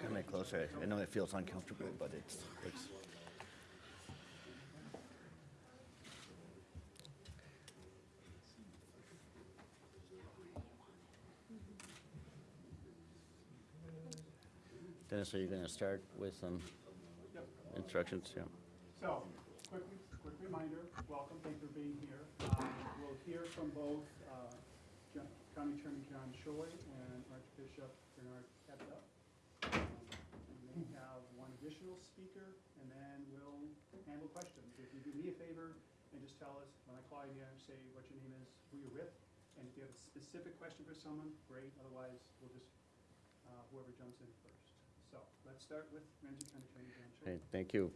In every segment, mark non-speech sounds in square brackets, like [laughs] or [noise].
Come in closer. I know it feels uncomfortable, but it's, it's. Dennis, are you gonna start with some Yep. instructions? Yeah. So, quick, quick reminder, welcome, thank you for being here. Um, We'll hear from both uh, Jo- County Attorney John Choi and Archbishop Bernard Hebda. Um, And then have speaker, and then we'll handle questions. If you do me a favor and just tell us, when I call you, say what your name is, who you're with, and if you have a specific question for someone, great, otherwise, we'll just, uh, whoever jumps in first. So, let's start with Ramsey. Okay, thank you.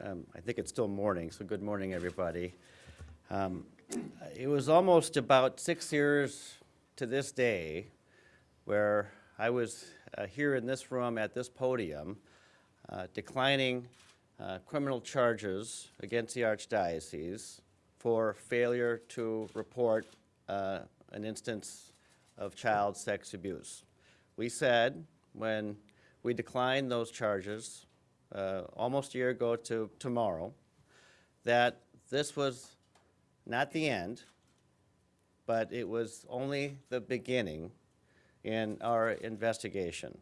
Um, I think it's still morning, so good morning, everybody. Um, It was almost about six years to this day where I was uh, here in this room at this podium uh, declining uh, criminal charges against the Archdiocese for failure to report uh, an instance of child sex abuse. We said, when we declined those charges, uh, almost a year ago to tomorrow, that this was not the end, but it was only the beginning in our investigation.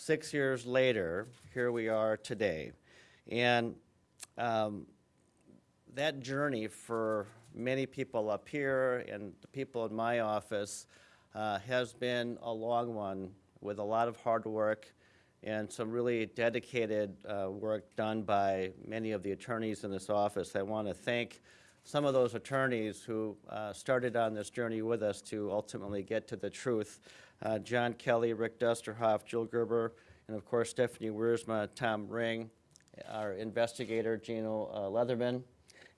Six years later, here we are today. And um, that journey for many people up here and the people in my office uh, has been a long one with a lot of hard work and some really dedicated uh, work done by many of the attorneys in this office. I want to thank some of those attorneys who uh, started on this journey with us to ultimately get to the truth. Uh, John Kelly, Rick Dusterhoff, Jill Gerber, and of course Stephanie Wiersma, Tom Ring, our investigator Gino uh, Leatherman,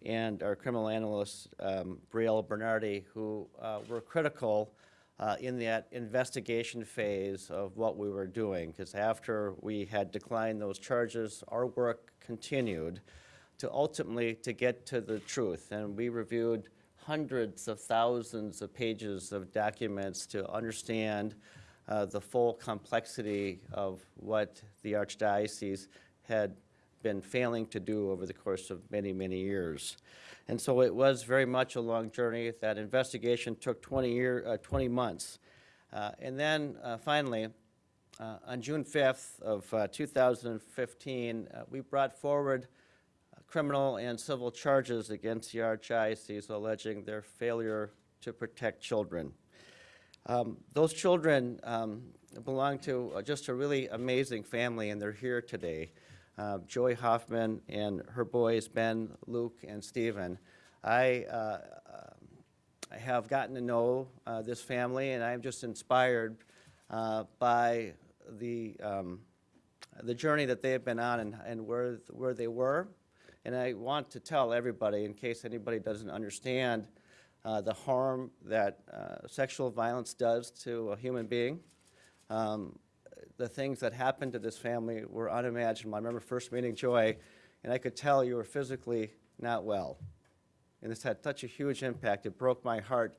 and our criminal analyst um, Brielle Bernardi, who uh, were critical uh, in that investigation phase of what we were doing. Because after we had declined those charges, our work continued to ultimately to get to the truth. And we reviewed hundreds of thousands of pages of documents to understand uh, the full complexity of what the Archdiocese had been failing to do over the course of many, many years. And so it was very much a long journey. That investigation took 20, year, uh, 20 months. Uh, and then uh, finally, uh, on June 5th of uh, 2015, uh, we brought forward criminal and civil charges against the Archdiocese alleging their failure to protect children. Um, those children um, belong to uh, just a really amazing family, and they're here today. Uh, Joy Hoffman and her boys, Ben, Luke, and Stephen. I, uh, I have gotten to know uh, this family, and I'm just inspired uh, by the, um, the journey that they have been on and, and where, where they were. And I want to tell everybody, in case anybody doesn't understand, uh, the harm that uh, sexual violence does to a human being. Um, the things that happened to this family were unimaginable. I remember first meeting Joy, and I could tell you were physically not well. And this had such a huge impact. It broke my heart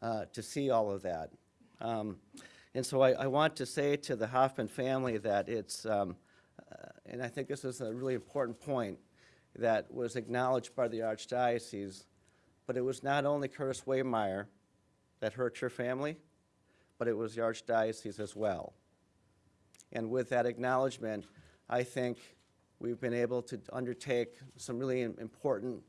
uh, to see all of that. Um, and so I, I, want to say to the Hoffman family that it's, um, uh, and I think this is a really important point, that was acknowledged by the Archdiocese, but it was not only Curtis Wehmeyer that hurt your family, but it was the Archdiocese as well. And with that acknowledgement, I think we've been able to undertake some really important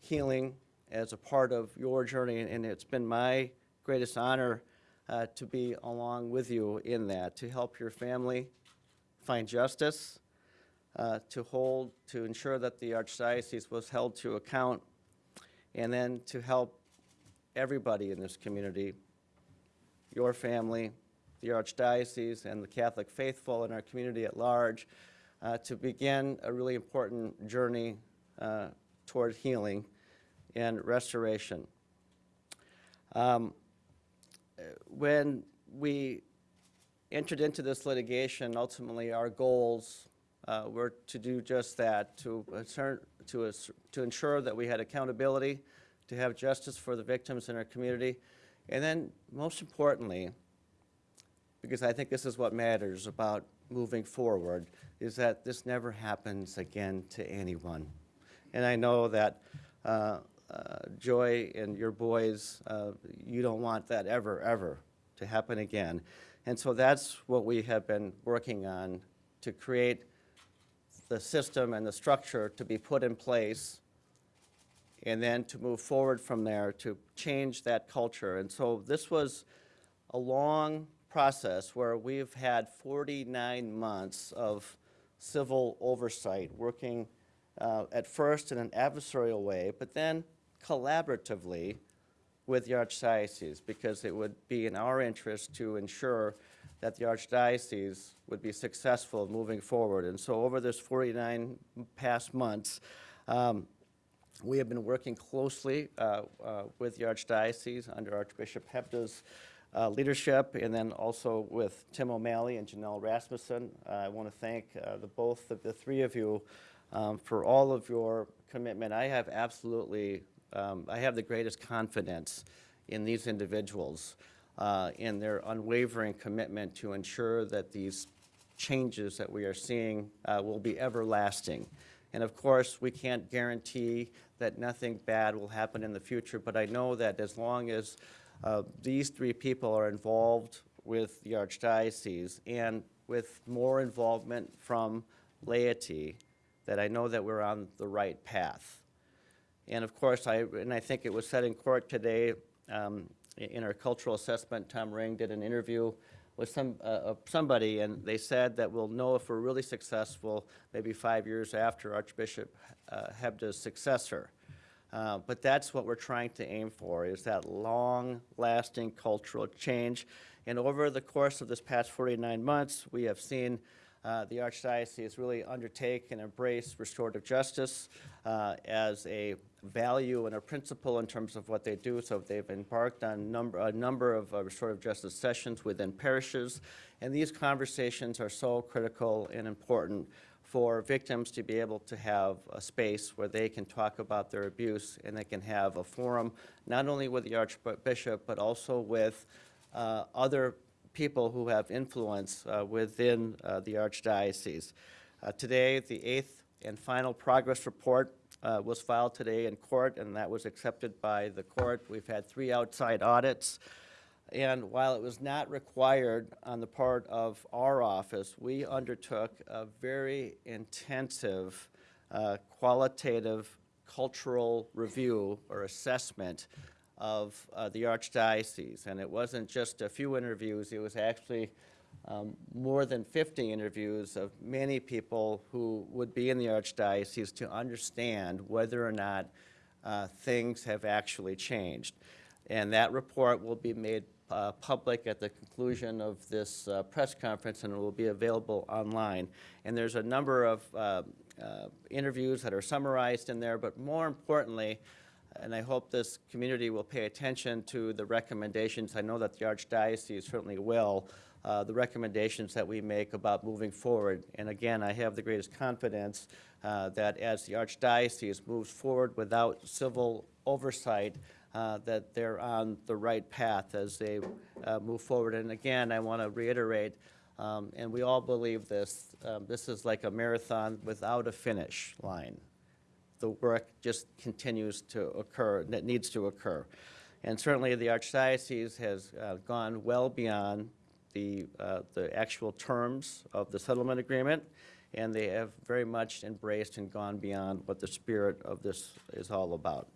healing as a part of your journey, and it's been my greatest honor uh, to be along with you in that, to help your family find justice, uh, to hold, to ensure that the Archdiocese was held to account, and then to help everybody in this community, your family, the Archdiocese, and the Catholic faithful in our community at large, uh, to begin a really important journey uh, toward healing and restoration. Um, when we entered into this litigation, ultimately our goals uh, were to do just that, to, to, to ensure that we had accountability, to have justice for the victims in our community, and then most importantly, because I think this is what matters about moving forward is that this never happens again to anyone. And I know that uh, uh, Joy and your boys, uh, you don't want that ever, ever to happen again. And so that's what we have been working on to create the system and the structure to be put in place and then to move forward from there to change that culture. And so this was a long process where we've had 49 months of civil oversight, working uh, at first in an adversarial way, but then collaboratively with the Archdiocese, because it would be in our interest to ensure that the Archdiocese would be successful moving forward. And so over this 49 past months, um, we have been working closely uh, uh, with the Archdiocese under Archbishop Hebda's uh, leadership, and then also with Tim O'Malley and Janelle Rasmussen. Uh, I want to thank uh, the both of the three of you um, for all of your commitment. I have absolutely, um, I have the greatest confidence in these individuals, uh, in their unwavering commitment to ensure that these changes that we are seeing uh, will be everlasting. And of course, we can't guarantee that nothing bad will happen in the future, but I know that as long as uh, these three people are involved with the Archdiocese and with more involvement from laity, that I know that we're on the right path. And of course, I, and I think it was said in court today, um, in our cultural assessment, Tom Ring did an interview with some, uh, somebody, and they said that we'll know if we're really successful maybe five years after Archbishop uh, Hebda's successor. Uh, But that's what we're trying to aim for, is that long-lasting cultural change. And over the course of this past 49 months, we have seen uh, the Archdiocese really undertake and embrace restorative justice uh, as a value and a principle in terms of what they do. So they've embarked on number, a number of uh, restorative justice sessions within parishes, and these conversations are so critical and important for victims to be able to have a space where they can talk about their abuse and they can have a forum, not only with the Archbishop, but also with uh, other people who have influence uh, within uh, the Archdiocese. Uh, Today, the eighth and final progress report was filed today in court, and that was accepted by the court. We've had three outside audits. And while it was not required on the part of our office, we undertook a very intensive uh, qualitative cultural review or assessment of uh, the Archdiocese. And it wasn't just a few interviews, it was actually um, more than 50 interviews of many people who would be in the Archdiocese to understand whether or not uh, things have actually changed. And that report will be made uh, public at the conclusion of this uh, press conference, and it will be available online. And there's a number of uh, uh, interviews that are summarized in there, but more importantly, and I hope this community will pay attention to the recommendations, I know that the Archdiocese certainly will, uh, the recommendations that we make about moving forward. And again, I have the greatest confidence uh, that as the Archdiocese moves forward without civil oversight, uh, that they're on the right path as they uh, move forward. And again, I want to reiterate, um, and we all believe this, um, this is like a marathon without a finish line the work just continues to occur, that needs to occur. And certainly, the Archdiocese has uh, gone well beyond the, uh, the actual terms of the settlement agreement, and they have very much embraced and gone beyond what the spirit of this is all about.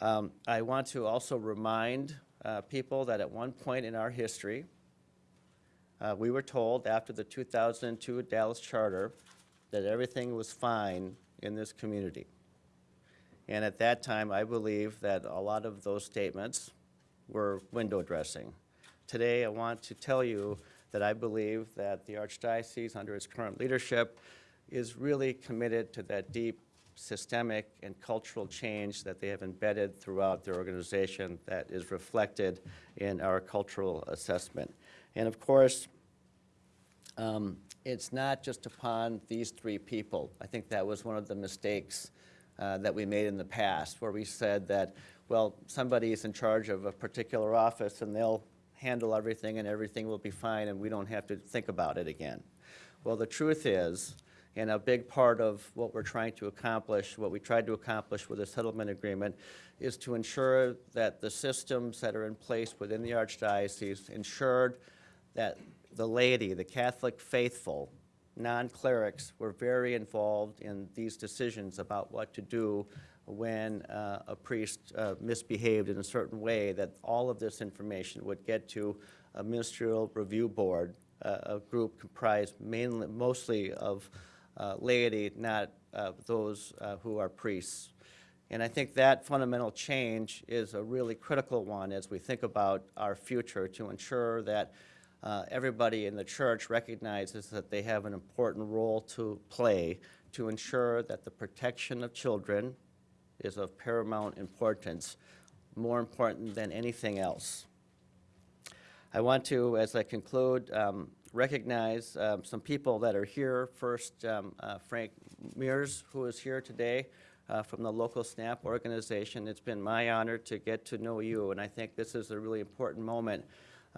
Um, I want to also remind uh, people that at one point in our history, uh, we were told after the 2002 Dallas Charter that everything was fine in this community. And at that time, I believe that a lot of those statements were window dressing. Today, I want to tell you that I believe that the Archdiocese, under its current leadership, is really committed to that deep systemic and cultural change that they have embedded throughout their organization that is reflected in our cultural assessment. And of course, um, it's not just upon these three people. I think that was one of the mistakes uh, that we made in the past, where we said that, well, somebody is in charge of a particular office and they'll handle everything and everything will be fine and we don't have to think about it again. Well, the truth is, and a big part of what we're trying to accomplish, what we tried to accomplish with the settlement agreement, is to ensure that the systems that are in place within the Archdiocese ensured that the laity, the Catholic faithful, non-clerics were very involved in these decisions about what to do when uh, a priest uh, misbehaved in a certain way, that all of this information would get to a ministerial review board, uh, a group comprised mainly, mostly of uh, laity, not uh, those uh, who are priests. And I think that fundamental change is a really critical one as we think about our future to ensure that uh, everybody in the church recognizes that they have an important role to play to ensure that the protection of children is of paramount importance, more important than anything else. I want to, as I conclude, um, recognize um, some people that are here. First, um, uh, Frank Meuers, who is here today uh, from the local SNAP organization. It's been my honor to get to know you, and I think this is a really important moment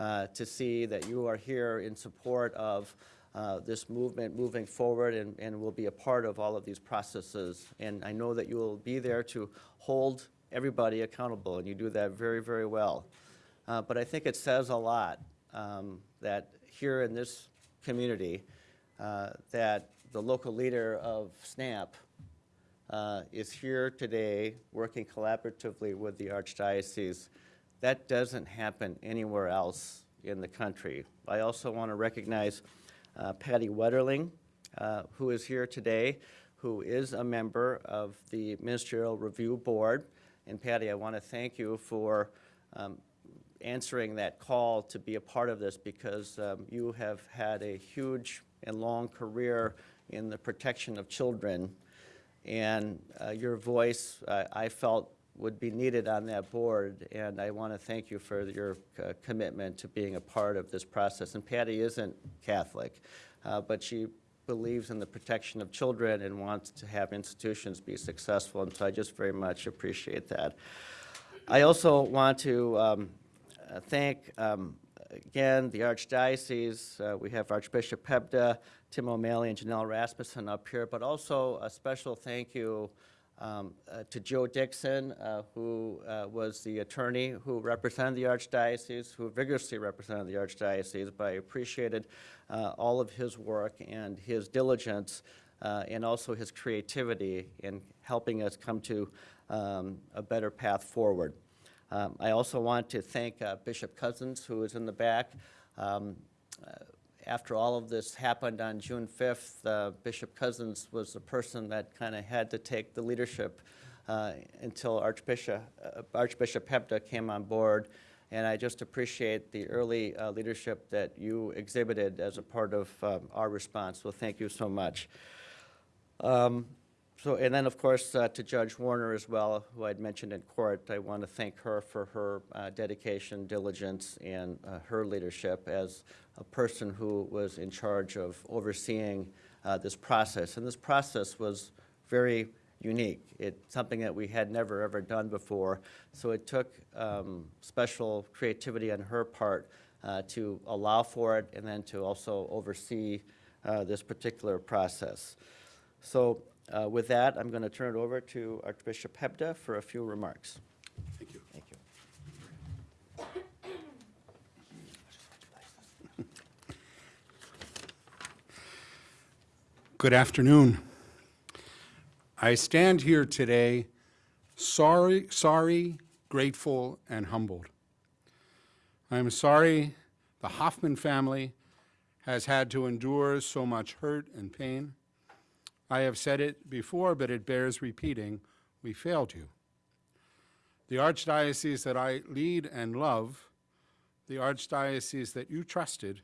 uh, to see that you are here in support of uh, this movement moving forward and, and will be a part of all of these processes. And I know that you will be there to hold everybody accountable, and you do that very, very well. Uh, but I think it says a lot um, that here in this community, uh, that the local leader of SNAP uh, is here today working collaboratively with the Archdiocese. That doesn't happen anywhere else in the country. I also want to recognize uh, Patty Wetterling, uh, who is here today, who is a member of the Ministerial Review Board. And Patty, I want to thank you for um, answering that call to be a part of this because um, you have had a huge and long career in the protection of children. And uh, your voice, I felt, would be needed on that board. And I want to thank you for your uh, commitment to being a part of this process. And Patty isn't Catholic, uh, but she believes in the protection of children and wants to have institutions be successful. And so I just very much appreciate that. I also want to um, thank, um, again, the Archdiocese. Uh, we have Archbishop Hebda, Tim O'Malley, and Janelle Rasmussen up here, but also a special thank you um, uh, to Joe Dixon, uh, who uh, was the attorney who represented the Archdiocese, who vigorously represented the Archdiocese, but I appreciated uh, all of his work and his diligence uh, and also his creativity in helping us come to um, a better path forward. Um, I also want to thank uh, Bishop Cozzens, who is in the back. After all of this happened on June 5th, uh, Bishop Cozzens was the person that kind of had to take the leadership uh, until Archbishop, uh, Archbishop Hebda came on board. And I just appreciate the early uh, leadership that you exhibited as a part of um, our response. Well, thank you so much. Um, so, and then, of course, uh, to Judge Warner as well, who I'd mentioned in court, I want to thank her for her uh, dedication, diligence, and uh, her leadership as a person who was in charge of overseeing uh, this process. And this process was very unique. It's something that we had never, ever done before. So it took um, special creativity on her part uh, to allow for it and then to also oversee uh, this particular process. So uh, With that, I'm going to turn it over to Archbishop Hebda for a few remarks. Thank you. Thank you. Good afternoon. I stand here today sorry, sorry, grateful, and humbled. I am sorry the Hoffman family has had to endure so much hurt and pain. I have said it before, but it bears repeating. We failed you. The archdiocese that I lead and love, the archdiocese that you trusted,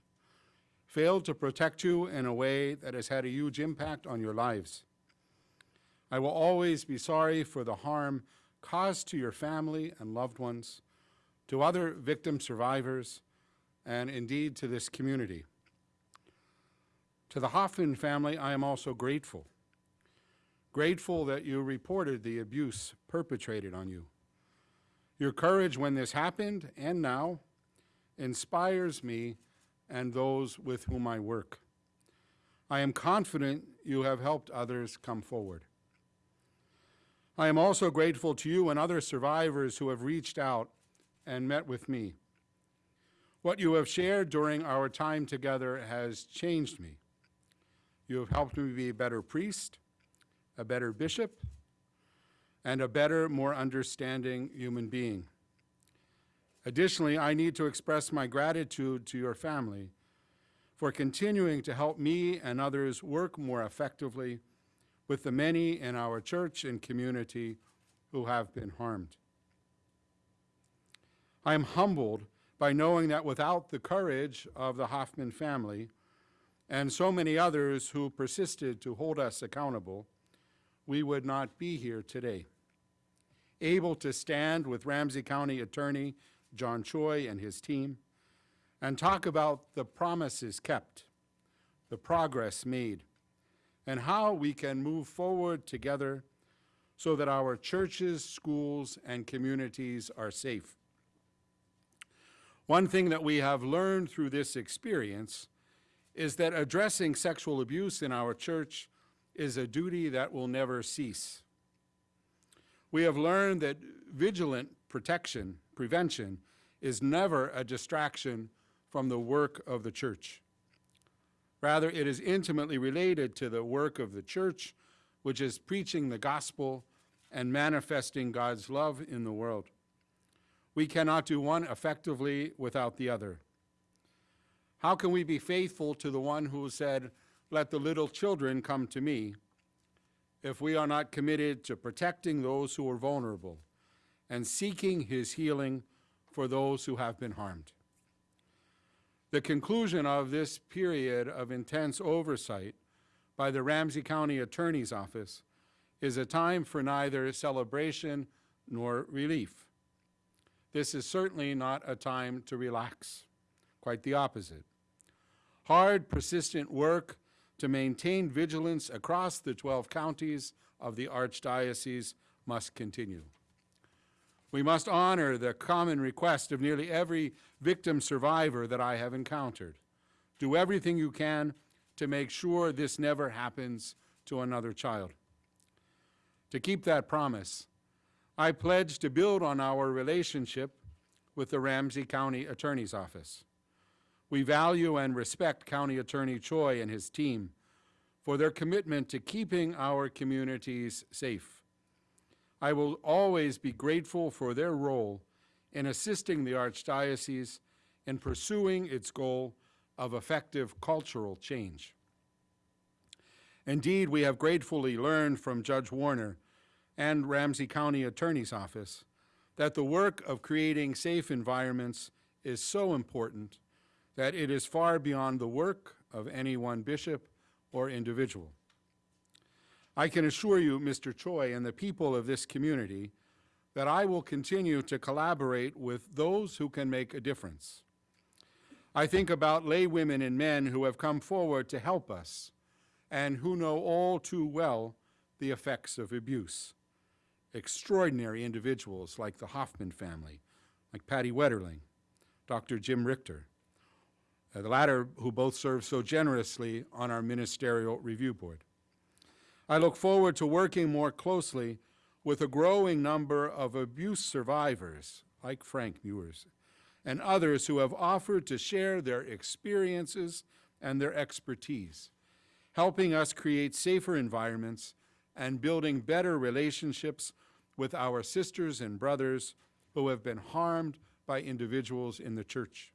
failed to protect you in a way that has had a huge impact on your lives. I will always be sorry for the harm caused to your family and loved ones, to other victim survivors, and indeed to this community. To the Hoffman family, I am also grateful. Grateful that you reported the abuse perpetrated on you. Your courage when this happened and now inspires me and those with whom I work. I am confident you have helped others come forward. I am also grateful to you and other survivors who have reached out and met with me. What you have shared during our time together has changed me. You have helped me be a better priest, a better bishop, and a better, more understanding human being. Additionally, I need to express my gratitude to your family for continuing to help me and others work more effectively with the many in our church and community who have been harmed. I am humbled by knowing that without the courage of the Hoffman family and so many others who persisted to hold us accountable, we would not be here today. Able to stand with Ramsey County Attorney John Choi and his team and talk about the promises kept, the progress made, and how we can move forward together so that our churches, schools, and communities are safe. One thing that we have learned through this experience is that addressing sexual abuse in our church is a duty that will never cease. We have learned that vigilant protection, prevention, is never a distraction from the work of the church. Rather, it is intimately related to the work of the church, which is preaching the gospel and manifesting God's love in the world. We cannot do one effectively without the other. How can we be faithful to the one who said, Let the little children come to me, if we are not committed to protecting those who are vulnerable and seeking his healing for those who have been harmed? The conclusion of this period of intense oversight by the Ramsey County Attorney's Office is a time for neither celebration nor relief. This is certainly not a time to relax, quite the opposite. Hard, persistent work to maintain vigilance across the 12 counties of the Archdiocese must continue. We must honor the common request of nearly every victim survivor that I have encountered. Do everything you can to make sure this never happens to another child. To keep that promise, I pledge to build on our relationship with the Ramsey County Attorney's Office. We value and respect County Attorney Choi and his team for their commitment to keeping our communities safe. I will always be grateful for their role in assisting the Archdiocese in pursuing its goal of effective cultural change. Indeed, we have gratefully learned from Judge Warner and Ramsey County Attorney's Office that the work of creating safe environments is so important that it is far beyond the work of any one bishop or individual. I can assure you, Mr. Choi, and the people of this community, that I will continue to collaborate with those who can make a difference. I think about lay women and men who have come forward to help us and who know all too well the effects of abuse. Extraordinary individuals like the Hoffman family, like Patty Wetterling, Dr. Jim Richter, uh, the latter who both serve so generously on our ministerial review board. I look forward to working more closely with a growing number of abuse survivors, like Frank Meuers, and others who have offered to share their experiences and their expertise, helping us create safer environments and building better relationships with our sisters and brothers who have been harmed by individuals in the church.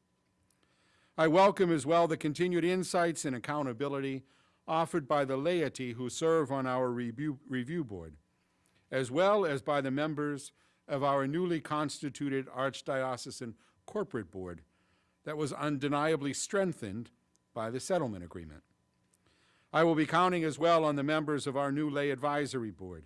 I welcome as well the continued insights and accountability offered by the laity who serve on our review, review board, as well as by the members of our newly constituted Archdiocesan Corporate Board that was undeniably strengthened by the settlement agreement. I will be counting as well on the members of our new lay advisory board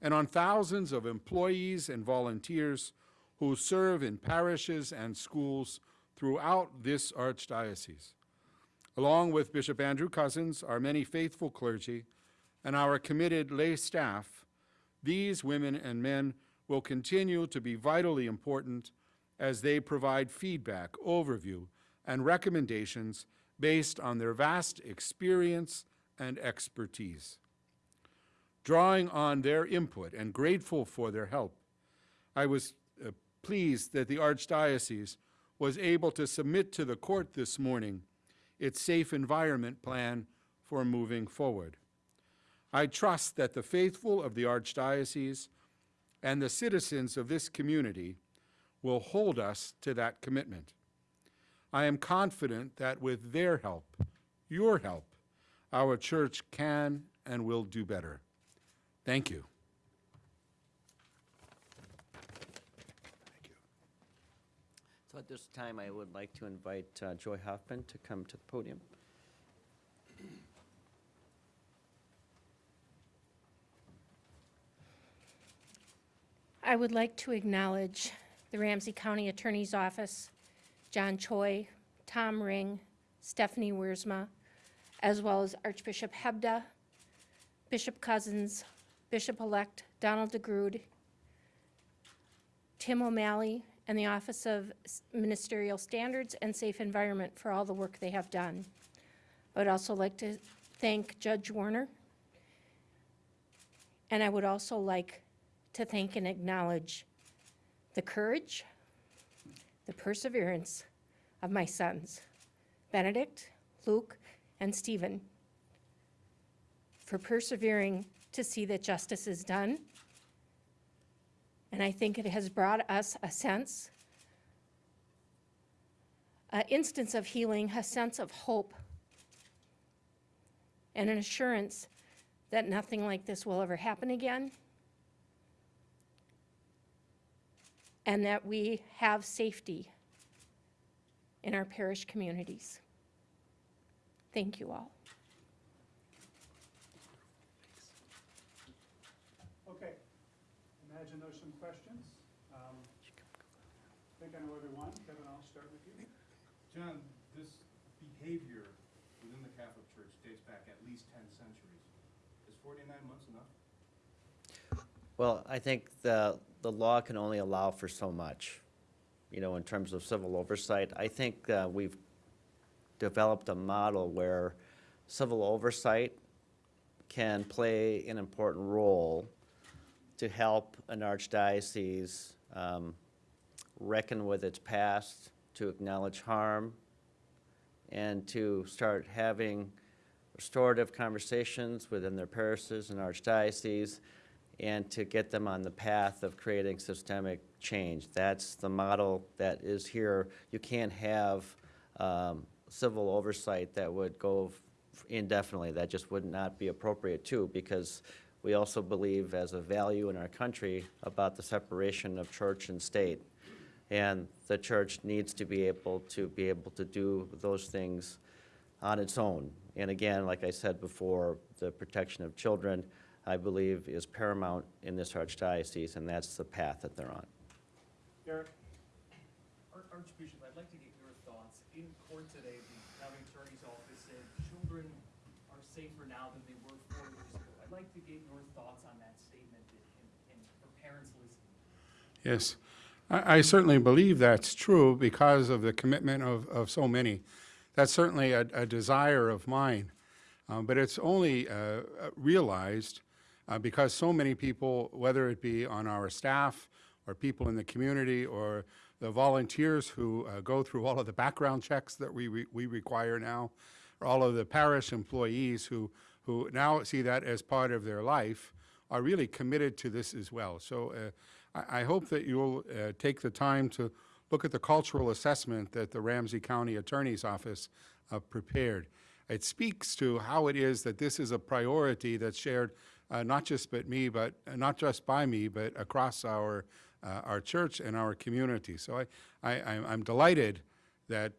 and on thousands of employees and volunteers who serve in parishes and schools throughout this archdiocese. Along with Bishop Andrew Cozzens, our many faithful clergy, and our committed lay staff, these women and men will continue to be vitally important as they provide feedback, overview, and recommendations based on their vast experience and expertise. Drawing on their input and grateful for their help, I was uh, pleased that the Archdiocese was able to submit to the court this morning its safe environment plan for moving forward. I trust that the faithful of the Archdiocese and the citizens of this community will hold us to that commitment. I am confident that with their help, your help, our church can and will do better. Thank you. So at this time, I would like to invite uh, Joy Hoffman to come to the podium. I would like to acknowledge the Ramsey County Attorney's Office, John Choi, Tom Ring, Stephanie Wiersma, as well as Archbishop Hebda, Bishop Cozzens, Bishop-elect Donald DeGrood, Tim O'Malley, and the Office of Ministerial Standards and Safe Environment for all the work they have done. I would also like to thank Judge Warner. And I would also like to thank and acknowledge the courage, the perseverance of my sons, Benedict, Luke, and Stephen, for persevering to see that justice is done. And I think it has brought us a sense, an instance of healing, a sense of hope, and an assurance that nothing like this will ever happen again. and that we have safety in our parish communities. Thank you all. Okay, imagine there's some questions. Um, I think I know everyone. Kevin, I'll start with you. John, this behavior within the Catholic Church dates back at least ten centuries. Is forty-nine months enough? Well, I think the, the law can only allow for so much, you know, in terms of civil oversight. I think uh, we've developed a model where civil oversight can play an important role to help an archdiocese um, reckon with its past, to acknowledge harm, and to start having restorative conversations within their parishes and archdiocese, and to get them on the path of creating systemic change. That's the model that is here. You can't have um, civil oversight that would go indefinitely. That just would not be appropriate too, because we also believe as a value in our country about the separation of church and state. And the church needs to be able to be able to do those things on its own. And again, like I said before, the protection of children, I believe, is paramount in this archdiocese, and that's the path that they're on. Eric? Archbishop, I'd like to get your thoughts. In court today, the county attorney's office said children are safer now than they were four years ago. I'd like to get your thoughts on that statement and, and for parents listening. Yes, I, I certainly believe that's true because of the commitment of, of so many. That's certainly a, a desire of mine. Um, but it's only uh, uh, realized uh, because so many people, whether it be on our staff or people in the community or the volunteers who uh, go through all of the background checks that we, we, we require now, or all of the parish employees who, who now see that as part of their life, are really committed to this as well. So uh, I, I hope that you'll uh, take the time to look at the cultural assessment that the Ramsey County Attorney's Office uh, prepared. It speaks to how it is that this is a priority that's shared uh, not just by me, but uh, not just by me, but across our uh, our church and our community. So I, I I'm- I'm delighted that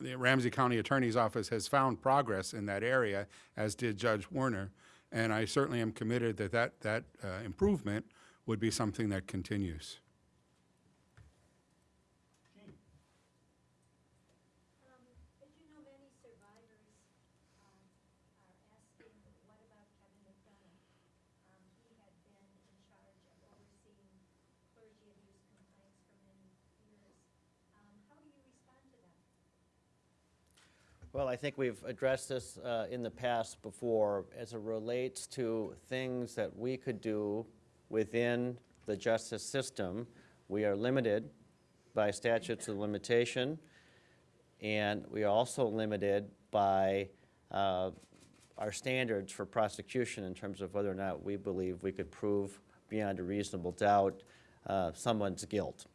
the, Ramsey County Attorney's Office has found progress in that area, as did Judge Warner, and I certainly am committed that that that uh, improvement would be something that continues. Jean? Um, As you know, many survivors um, are asking, what about Kevin McDonough? Um, He had been in charge of overseeing clergy abuse complaints for many years. Um, How do you respond to that? Well, I think we've addressed this uh, in the past before as it relates to things that we could do within the justice system. We are limited by statutes of limitation, and we are also limited by uh, our standards for prosecution in terms of whether or not we believe we could prove beyond a reasonable doubt uh, someone's guilt.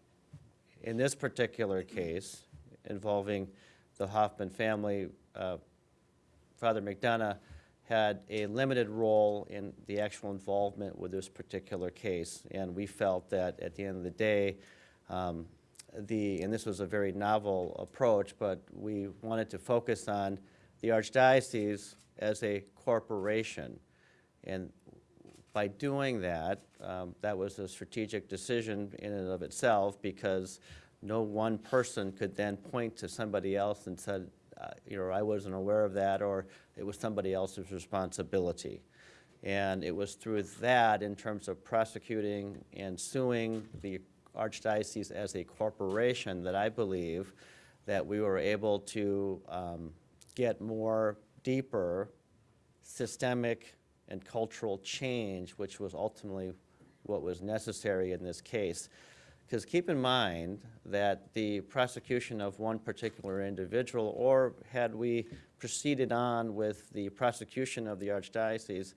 In this particular case involving the Hoffman family, uh, Father McDonough had a limited role in the actual involvement with this particular case, and we felt that at the end of the day, um, the, and this was a very novel approach, but we wanted to focus on the archdiocese as a corporation. And by doing that, um, that was a strategic decision in and of itself because no one person could then point to somebody else and said, uh, you know, I wasn't aware of that, or it was somebody else's responsibility. And it was through that, in terms of prosecuting and suing the archdiocese as a corporation, that I believe that we were able to um, get more deeper systemic and cultural change, which was ultimately what was necessary in this case. Because keep in mind that the prosecution of one particular individual, or had we proceeded on with the prosecution of the archdiocese,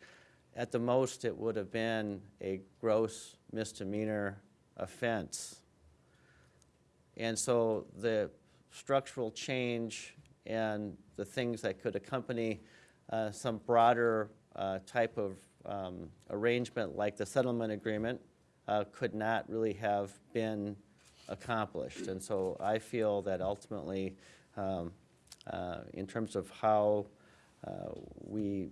at the most it would have been a gross misdemeanor offense. And so the structural change and the things that could accompany uh, some broader uh, type of um, arrangement like the settlement agreement uh, could not really have been accomplished. And so I feel that ultimately, um, uh, in terms of how uh, we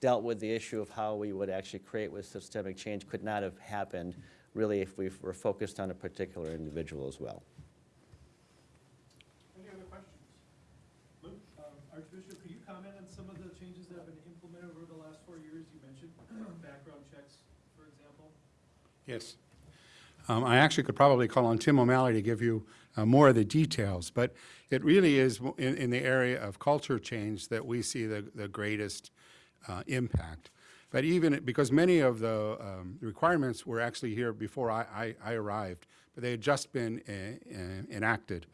dealt with the issue of how we would actually create with systemic change could not have happened really if we were focused on a particular individual as well. Any other questions? Luke? Um, Archbishop, could you comment on some of the changes that have been implemented over the last four years? You mentioned background checks, for example. Yes. Um, I actually could probably call on Tim O'Malley to give you uh, more of the details, but it really is in, in the area of culture change that we see the, the greatest uh, impact. But even, because many of the um, requirements were actually here before I, I, I arrived, but they had just been uh, uh, enacted.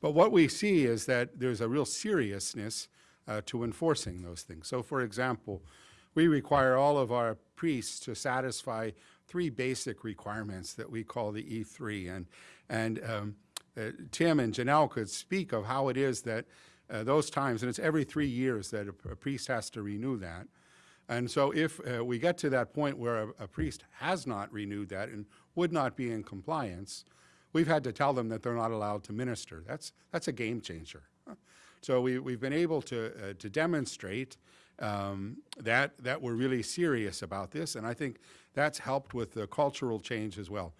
But what we see is that there's a real seriousness uh, to enforcing those things. So for example, we require all of our priests to satisfy three basic requirements that we call the E3. And, and um, uh, Tim and Janelle could speak of how it is that uh, those times, and it's every three years that a, a priest has to renew that. And so if uh, we get to that point where a, a priest has not renewed that and would not be in compliance, we've had to tell them that they're not allowed to minister. That's, that's a game changer. [laughs] So we, we've been able to, uh, to demonstrate um, that, that we're really serious about this, and I think that's helped with the cultural change as well.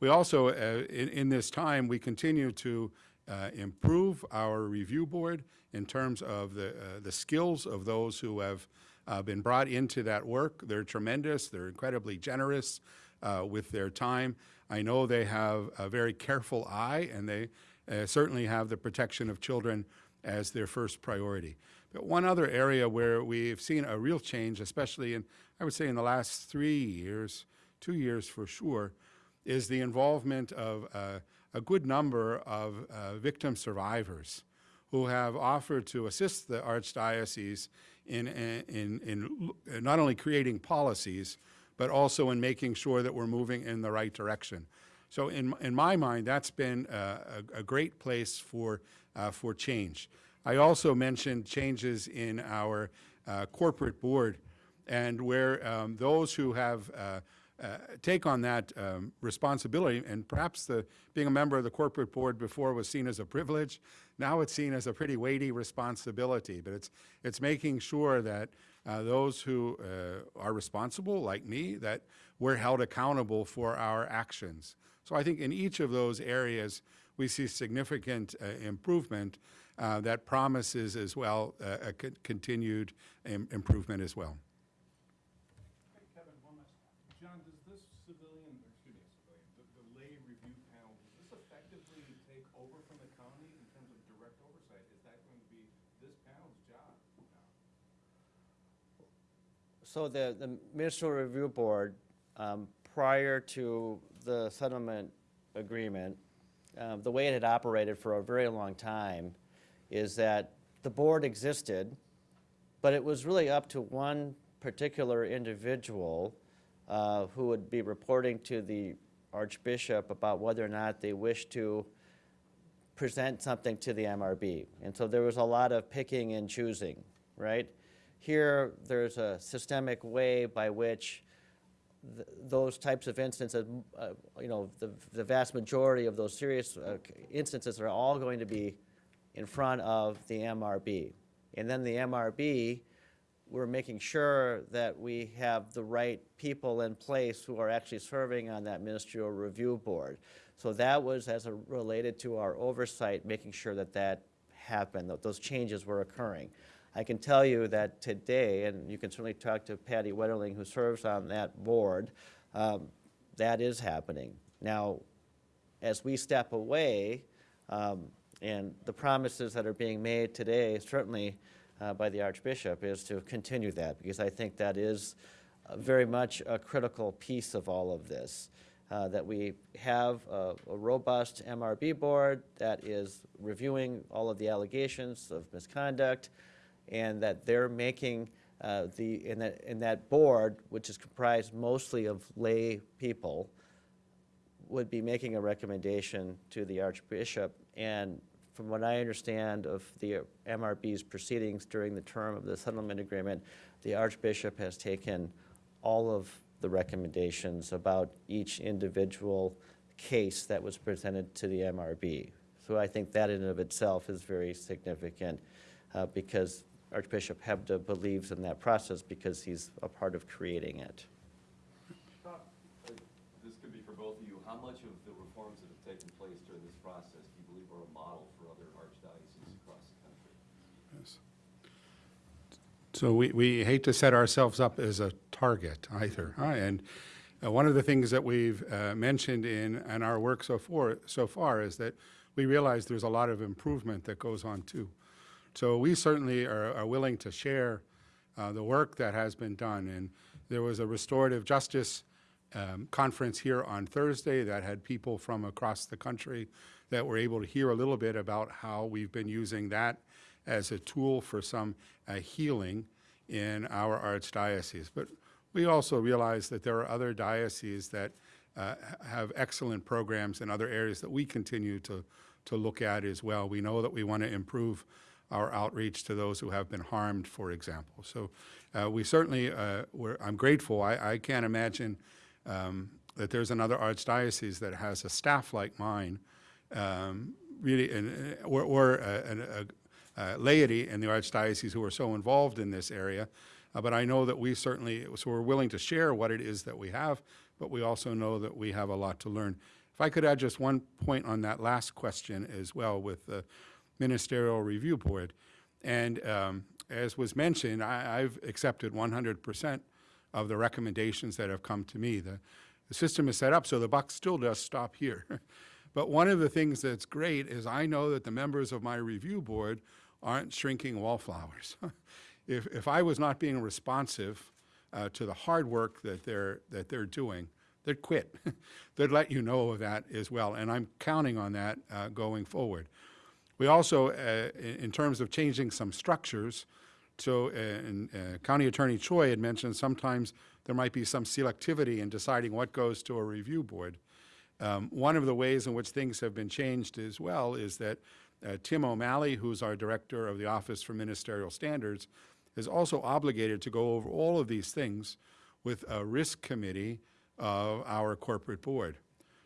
We also, uh, in, in this time, we continue to uh, improve our review board in terms of the, uh, the skills of those who have uh, been brought into that work. They're tremendous, they're incredibly generous uh, with their time. I know they have a very careful eye, and they uh, certainly have the protection of children as their first priority. But one other area where we've seen a real change, especially in, I would say in the last three years, two years for sure, is the involvement of uh, a good number of uh, victim survivors who have offered to assist the Archdiocese in, in, in l- not only creating policies, but also in making sure that we're moving in the right direction. So in, in my mind, that's been uh, a, a great place for, uh, for change. I also mentioned changes in our uh, corporate board and where um, those who have uh, uh, take on that um, responsibility, and perhaps the, being a member of the corporate board before was seen as a privilege, now it's seen as a pretty weighty responsibility. But it's, it's making sure that uh, those who uh, are responsible, like me, that we're held accountable for our actions. So I think in each of those areas, we see significant uh, improvement uh, that promises as well uh, a continued Im improvement as well. Kevin, John, does this civilian, excuse me, civilian, the, lay review panel, does this effectively take over from the county in terms of direct oversight? Is that going to be this panel's job? So the, the Ministerial Review Board um, prior to the settlement agreement um, the way it had operated for a very long time is that the board existed, but it was really up to one particular individual uh, who would be reporting to the Archbishop about whether or not they wished to present something to the MRB. And so there was a lot of picking and choosing, right? Here, there's a systemic way by which th- those types of instances, uh, you know, the, the vast majority of those serious uh, instances are all going to be in front of the MRB. And then the MRB, we're making sure that we have the right people in place who are actually serving on that ministerial review board. So that was as a, related to our oversight, making sure that that happened, that those changes were occurring. I can tell you that today, and you can certainly talk to Patty Wetterling, who serves on that board, um, that is happening. Now, as we step away, um, and the promises that are being made today, certainly uh, by the Archbishop, is to continue that, because I think that is uh, very much a critical piece of all of this. Uh, That we have a a robust MRB board that is reviewing all of the allegations of misconduct, and that they're making uh, the, in that, in that board, which is comprised mostly of lay people, would be making a recommendation to the Archbishop. And from what I understand of the MRB's proceedings during the term of the settlement agreement, the Archbishop has taken all of the recommendations about each individual case that was presented to the MRB. So I think that in and of itself is very significant uh, because Archbishop Hebda believes in that process because he's a part of creating it. This could be for both of you. How much of the reforms that have taken place during this process do you believe are a model for other archdioceses across the country? Yes. So we, we hate to set ourselves up as a target either. huh? And uh, one of the things that we've uh, mentioned in, in our work so far, so far is that we realize there's a lot of improvement that goes on too. So we certainly are, are willing to share uh, the work that has been done. And there was a restorative justice um, conference here on Thursday that had people from across the country that were able to hear a little bit about how we've been using that as a tool for some uh, healing in our archdiocese. But we also realize that there are other dioceses that uh, have excellent programs in other areas that we continue to, to look at as well. We know that we want to improve our outreach to those who have been harmed, for example. So uh, we certainly, uh, I'm grateful. I, I can't imagine um, that there's another archdiocese that has a staff like mine, um, really, and, uh, or, or uh, an- a, uh, laity in the archdiocese who are so involved in this area. Uh, but I know that we certainly, so we're willing to share what it is that we have, but we also know that we have a lot to learn. If I could add just one point on that last question as well with the Ministerial Review Board. And um, as was mentioned, I, I've accepted 100% of the recommendations that have come to me. The, the system is set up so the buck still does stop here. [laughs] but one of the things that's great is I know that the members of my review board aren't shrinking wallflowers. [laughs] if, if I was not being responsive uh, to the hard work that they're, that they're doing, they'd quit. [laughs] they'd let you know of that as well. And I'm counting on that uh, going forward. We also, uh, in, terms of changing some structures, so uh, uh, County Attorney Choi had mentioned sometimes there might be some selectivity in deciding what goes to a review board. Um, one of the ways in which things have been changed as well is that uh, Tim O'Malley, who's our director of the Office for Ministerial Standards, is also obligated to go over all of these things with a risk committee of our corporate board.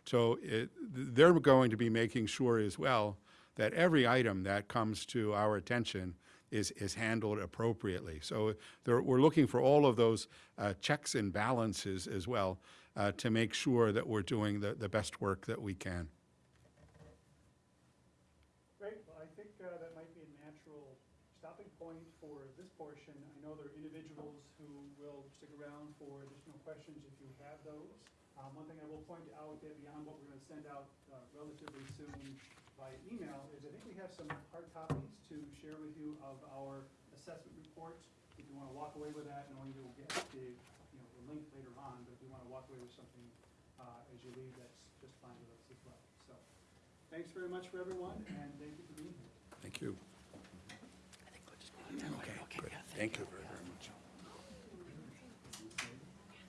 So it, they're going to be making sure as well that every item that comes to our attention is, is handled appropriately. So there, we're looking for all of those uh, checks and balances as well uh, to make sure that we're doing the, the best work that we can. Great, well, I think uh, that might be a natural stopping point for this portion. I know there are individuals who will stick around for additional questions if you have those. Um, One thing I will point out that beyond what we're going to send out uh, relatively soon by email is I think we have some hard copies to share with you of our assessment report if you wanna walk away with that, knowing you'll get the, you know, the link later on, but if you wanna walk away with something, uh, as you leave, that's just fine with us as well. So, thanks very much for everyone, and thank you for being here. Thank you. Okay, good. Thank you very